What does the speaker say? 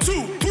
two,